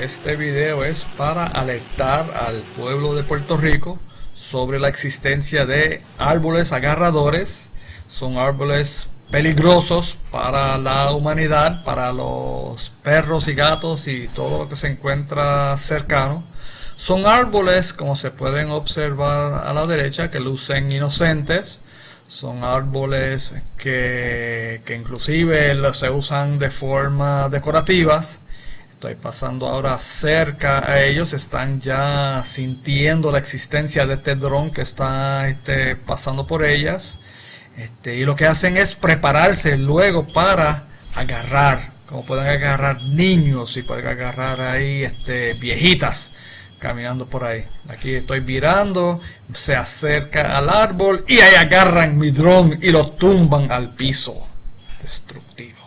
este video es para alertar al pueblo de Puerto Rico sobre la existencia de árboles agarradores. Son árboles peligrosos para la humanidad, para los perros y gatos y todo lo que se encuentra cercano. Son árboles, como se pueden observar a la derecha, que lucen inocentes. Son árboles que, que inclusive se usan de forma decorativas Estoy pasando ahora cerca a ellos, están ya sintiendo la existencia de este dron que está este, pasando por ellas. Este, y lo que hacen es prepararse luego para agarrar, como pueden agarrar niños y pueden agarrar ahí este, viejitas caminando por ahí. Aquí estoy virando, se acerca al árbol y ahí agarran mi dron y lo tumban al piso. Destructivo.